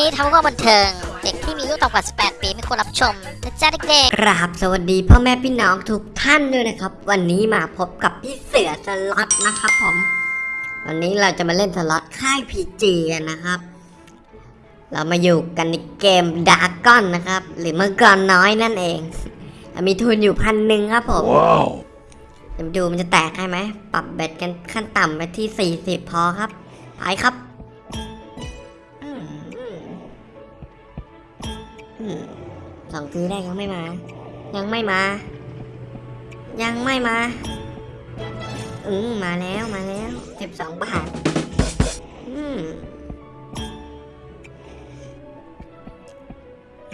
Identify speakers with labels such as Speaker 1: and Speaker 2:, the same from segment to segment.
Speaker 1: นี้ทำเพื่อบันเทิง เด็กที่มีอายุต่ำกว่า 18 ปีไม่ควรรับชมนะจ๊ะเด็ก
Speaker 2: กราบสวัสดีพ่อแม่พี่น้องทุกท่านด้วยนะครับ วันนี้มาพบกับพี่เสือสล็อตนะครับผม วันนี้เราจะมาเล่นสล็อตค่าย PG กันนะครับ เรามาอยู่กันในเกม Dragon นะครับ หรือมังกรน้อยนั่นเองเรามีทุนอยู่พันหนึ่งครับผม
Speaker 3: Wow.
Speaker 2: เดี๋ยวมาดูมันจะแตกให้ไหม ปรับ bet กันขั้นต่ำไปที่ 40 พอครับ ไปครับ สองทีแรกยังไม่มา ยังไม่มา ยังไม่มา อืมมาแล้วมาแล้ว12บาท อืม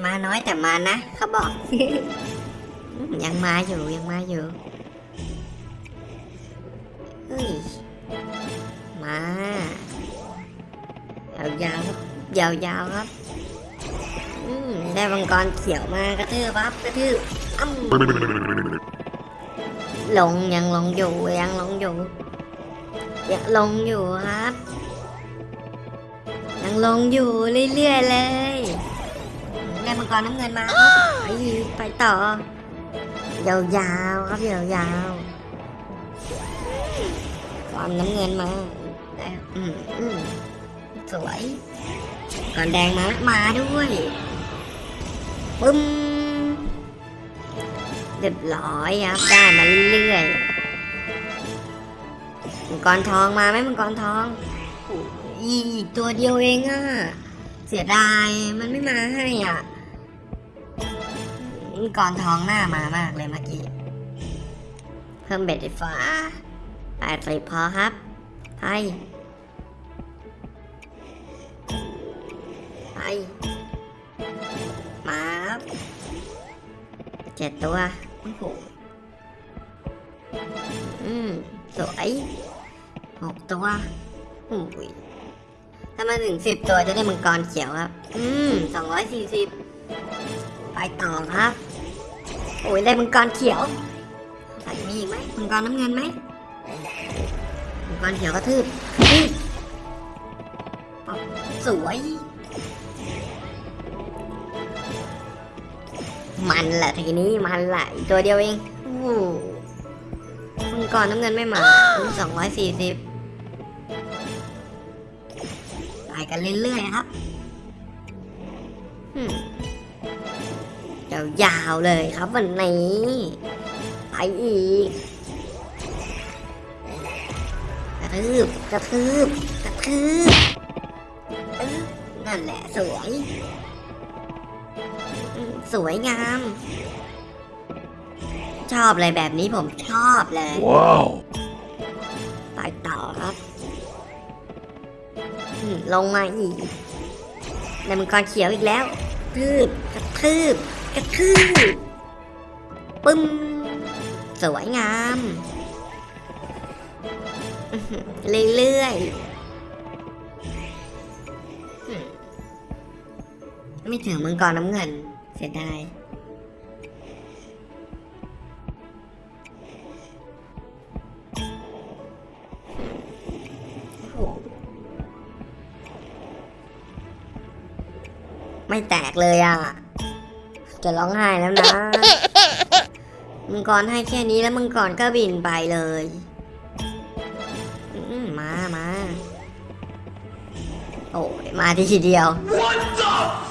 Speaker 2: มาน้อยแต่มานะเขาบอก ยังมาอยู่ยังมาอยู่เฮ้ยมา ยาวๆครับ ยาวครับ ได้มังกรเขียวมากระทืบปั๊บกระทืบอ้ำลงยังลงอยู่ยังลงอยู่ยังลงอยู่ครับ ยังลงอยู่เรื่อยๆเลยได้มังกรน้ำเงินมาครับไปไปต่อยาวๆครับยาวๆความน้ำเงินมาได้อืมอืมสวยก่อนแดงมามาด้วย ปึ้มเรียบร้อยครับได้มาเรื่อยๆมังกรทองมาไหมมังกรทองอีกตัวเดียวเองอะเสียดายมันไม่มาให้อะมังกรทองหน้ามามากเลยเมื่อกี้ เพิ่มเบ็ดไฟฟ้าแปดสิบพอครับไปไป เจ็ดตัวอ้โหอืมสวยหกตัวโอ้ยถ้ามาถึงสิบตัวจะได้มังกรเขียวครับ อืมสองร้อยสี่สิบไปต่อครับ โอ้ยได้มังกรเขียวมีอีกไหมมังกรน้ำเงินไหมมังกรเขียวกระทืบกระทืบป๊อบสวย มันแหละทีนี้มันแหละอีกตัวเดียวเองโอ้มังกรน้ำเงินไม่มาสองร้อยสี่สิบไปกันเรื่อยๆครับยาวๆเลยครับวันนี้ไปอีกกระทืบกระทืบกระทืบเอ้ยนั่นแหละสวย สวยงาม ชอบเลยแบบนี้ผมชอบเลย
Speaker 3: Wow.
Speaker 2: ไปต่อครับอืมลงมาอีกในมังกรเขียวอีกแล้วทืบกระทืบกระทืบปึ้มสวยงามอื้อหือเรื่อยๆอืมไม่ถึงมังกรน้ำเงิน เสียดายโอ้โหไม่แตกเลยอะ จะร้องไห้แล้วนะ มังกรให้แค่นี้แล้วมังกรก็บินไปเลยอืมมามา โอ้ยมาทีเดียว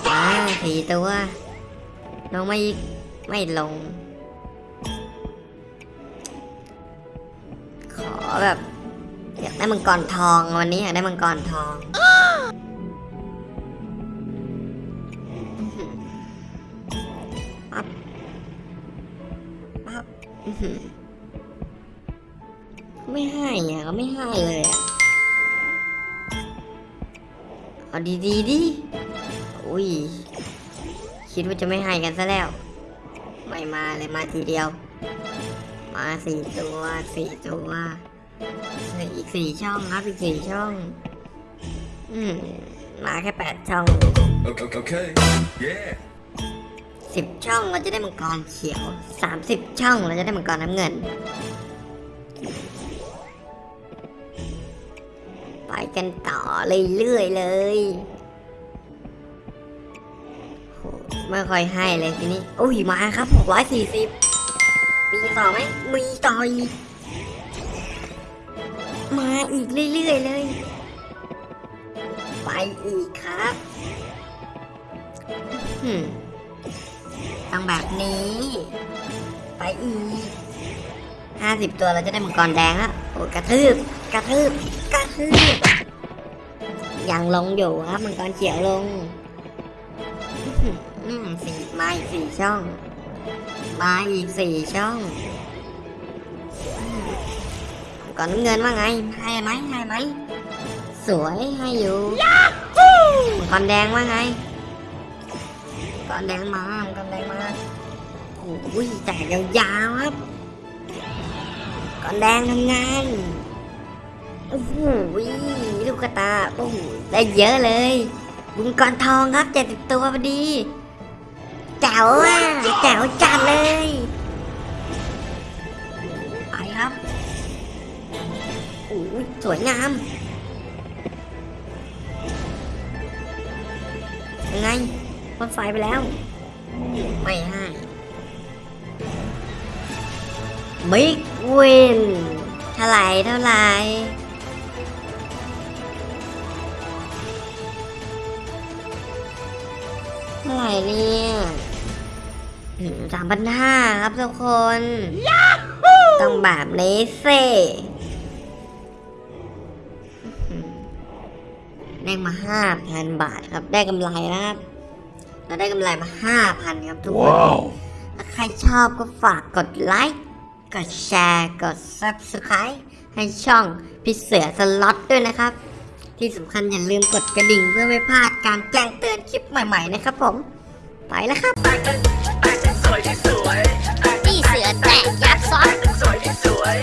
Speaker 2: มาทีตัว ลงไม่อีก ไม่ลง ขอแบบอยากได้มังกรทองวันนี้อยากได้มังกรทอง ปั๊บ ปั๊บอื้อหือไม่ให้อะเขาไม่ให้เลยอะ เอาดีดีๆดิ อุ้ย คิดว่าจะไม่ให้กันซะแล้ว ไม่มาเลยมาทีเดียว มาสี่ตัวสี่ตัวสี่อีกสี่ช่องครับอีกสี่ช่อง อืมมาแค่แปดช่อง
Speaker 3: Okay. okay. Yeah.
Speaker 2: สิบช่องเราจะได้มังกรเขียวสามสิบช่องเราจะได้มังกรน้ำเงิน ไปกันต่อเรื่อยๆเลย ไม่ค่อยให้เลยทีนี้อุ้ยมาครับหกร้อยสี่สิบมีต่อไหมมีต่ออีกมาอีกเรื่อยๆเลย ไปอีกครับต้องแบบนี้ ไปอีกห้าสิบตัวเราจะได้มังกรแดงแล้วโอ้กระทืบกระทืบกระทืบยังลงอยู่ครับมังกรเขียวลง อืมสี่มาอีกสี่ช่อง มาอีกสี่ช่องอืมก่อนน้ำเงินว่าไง ให้ไหมให้ไหม สวยให้อยู่มังกรแดงว่าไงมังกรแดงมามังกรแดงมาโอ้ยแตกยาวๆครับมังกรแดงทำงานโอ้โหลูกกระตาโอ้โหได้เยอะเลยบุญกรทองครับเจ็ดสิบตัวพอดีแจ๋วอะแจ๋วจัดเลยไปครับโอ้สวยงามยังไงพ่นไฟไปแล้ว ไม่ให้บิ๊กวินเท่าไรเท่าไรเท่าไรเนี่ย สามพันห้าครับทุกคน ต้องแบบนี้สิอื้อหือได้มาห้าพันบาทครับ ได้กำไรนะครับเราได้กำไรมาห้าพันครับทุกคน
Speaker 3: Wow.
Speaker 2: ถ้าใครชอบก็ฝากกดไลค์ กดแชร์ กด Subscribe ให้ช่องพี่เสือสล็อตด้วยนะครับ ที่สำคัญอย่าลืมกดกระดิ่งเพื่อไม่พลาดการแจ้งเตือนคลิปใหม่ๆนะครับผม ไปแล้วครับ
Speaker 1: นี่เสือแตะยับซ้อนสวยที่สวย